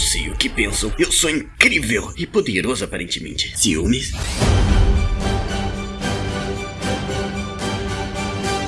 sei o que pensam. Eu sou incrível e poderoso aparentemente. Ciúmes?